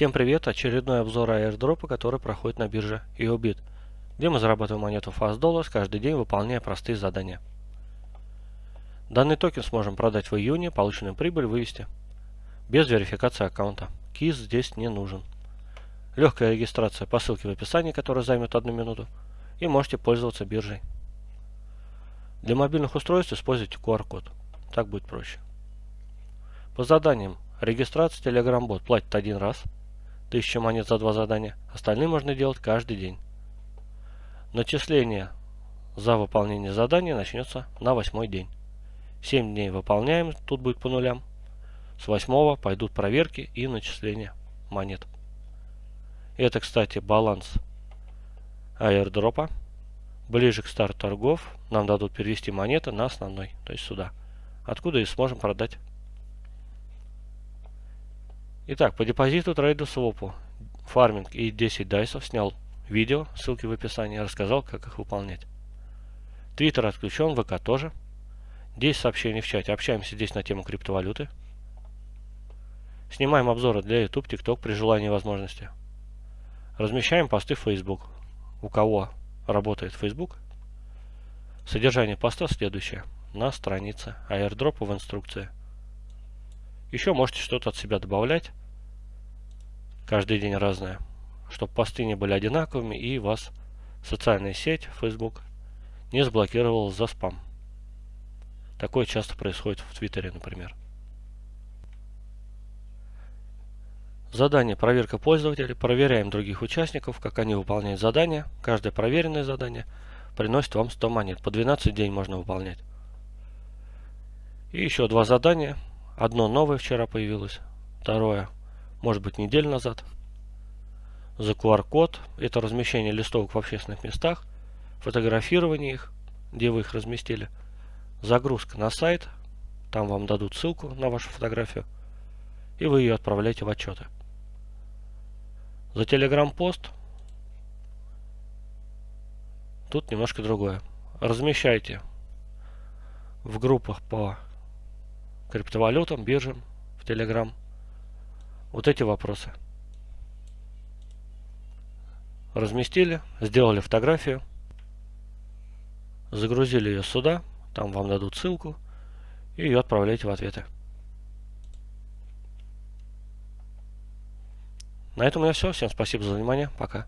Всем привет! Очередной обзор airdropа, который проходит на бирже EOBIT, где мы зарабатываем монету Fast Dollars каждый день, выполняя простые задания. Данный токен сможем продать в июне, полученную прибыль вывести без верификации аккаунта. КИС здесь не нужен. Легкая регистрация по ссылке в описании, которая займет одну минуту, и можете пользоваться биржей. Для мобильных устройств используйте QR-код, так будет проще. По заданиям регистрация Telegram бот платит один раз – 1000 монет за два задания. Остальные можно делать каждый день. Начисление за выполнение задания начнется на восьмой день. 7 дней выполняем, тут будет по нулям. С восьмого пойдут проверки и начисление монет. Это, кстати, баланс аирдропа. Ближе к старту торгов нам дадут перевести монеты на основной, то есть сюда. Откуда и сможем продать Итак, по депозиту трейду свопу фарминг и 10 дайсов снял видео, ссылки в описании, рассказал, как их выполнять. Твиттер отключен, ВК тоже. 10 сообщений в чате. Общаемся здесь на тему криптовалюты. Снимаем обзоры для YouTube, TikTok при желании и возможности. Размещаем посты в Facebook. У кого работает Facebook, содержание поста следующее. На странице airdrop в инструкции. Еще можете что-то от себя добавлять каждый день разное, чтобы посты не были одинаковыми и вас социальная сеть Facebook не заблокировала за спам. Такое часто происходит в Твиттере, например. Задание «Проверка пользователей». Проверяем других участников, как они выполняют задания. Каждое проверенное задание приносит вам 100 монет. По 12 день можно выполнять. И еще два задания. Одно новое вчера появилось. Второе может быть неделю назад. За QR-код, это размещение листовок в общественных местах, фотографирование их, где вы их разместили, загрузка на сайт, там вам дадут ссылку на вашу фотографию, и вы ее отправляете в отчеты. За Telegram-пост тут немножко другое. Размещайте в группах по криптовалютам, биржам, в Telegram вот эти вопросы. Разместили, сделали фотографию, загрузили ее сюда, там вам дадут ссылку, и ее отправляете в ответы. На этом у меня все. Всем спасибо за внимание. Пока.